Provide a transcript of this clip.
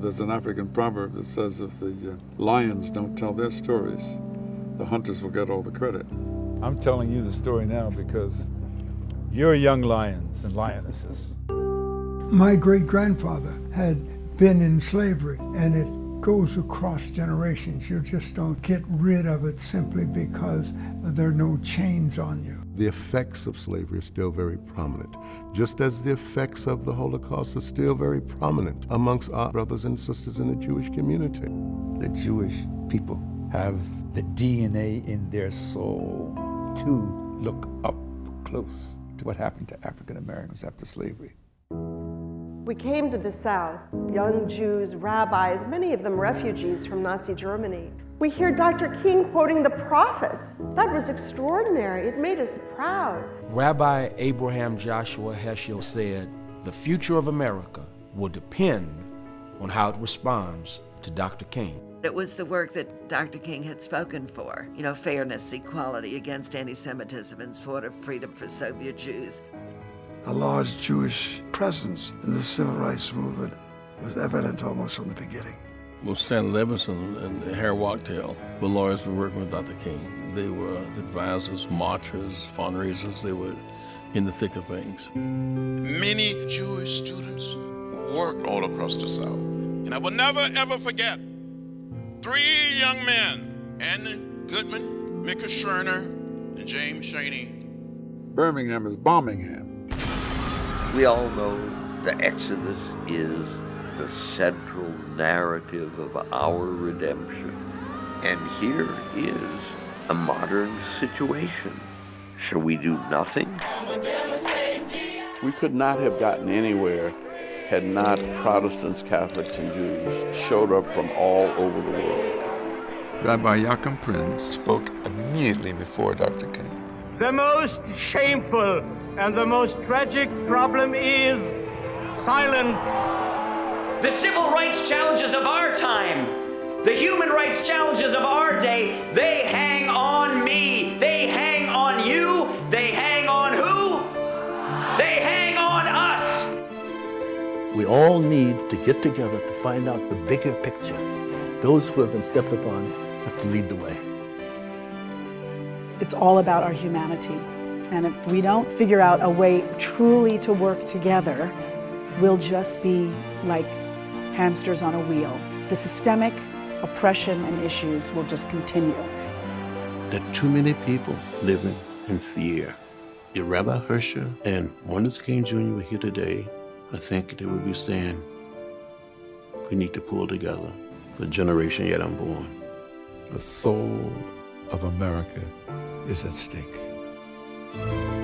There's an African proverb that says if the uh, lions don't tell their stories, the hunters will get all the credit. I'm telling you the story now because you're young lions and lionesses. My great grandfather had been in slavery, and it goes across generations. You just don't get rid of it simply because there are no chains on you. The effects of slavery are still very prominent, just as the effects of the Holocaust are still very prominent amongst our brothers and sisters in the Jewish community. The Jewish people have the DNA in their soul to look up close to what happened to African Americans after slavery. We came to the South, young Jews, rabbis, many of them refugees from Nazi Germany. We hear Dr. King quoting the prophets. That was extraordinary. It made us proud. Rabbi Abraham Joshua Heschel said, the future of America will depend on how it responds to Dr. King. It was the work that Dr. King had spoken for, you know, fairness, equality against anti-Semitism and support of freedom for Soviet Jews. A large Jewish presence in the civil rights movement was evident almost from the beginning. Well, Stan Levison and Harry Wachtel were lawyers who were working with Dr. King. They were advisors, marchers, fundraisers. They were in the thick of things. Many Jewish students worked all across the South. And I will never, ever forget three young men, Andy Goodman, Micah Schwerner, and James Chaney. Birmingham is Birmingham. We all know the Exodus is the central narrative of our redemption. And here is a modern situation. Shall we do nothing? We could not have gotten anywhere had not Protestants, Catholics, and Jews showed up from all over the world. Rabbi Joachim Prinz spoke immediately before Dr. King. The most shameful and the most tragic problem is silence. The civil rights challenges of our time, the human rights challenges of our day, they hang on me. They hang on you. They hang on who? They hang on us. We all need to get together to find out the bigger picture. Those who have been stepped upon have to lead the way. It's all about our humanity. And if we don't figure out a way truly to work together, we'll just be like hamsters on a wheel. The systemic oppression and issues will just continue. There are too many people living in fear. If Rabbi Heschel and Martin Luther King Jr. were here today, I think they would be saying, we need to pull together the generation yet unborn. The soul of America is at stake. Thank you.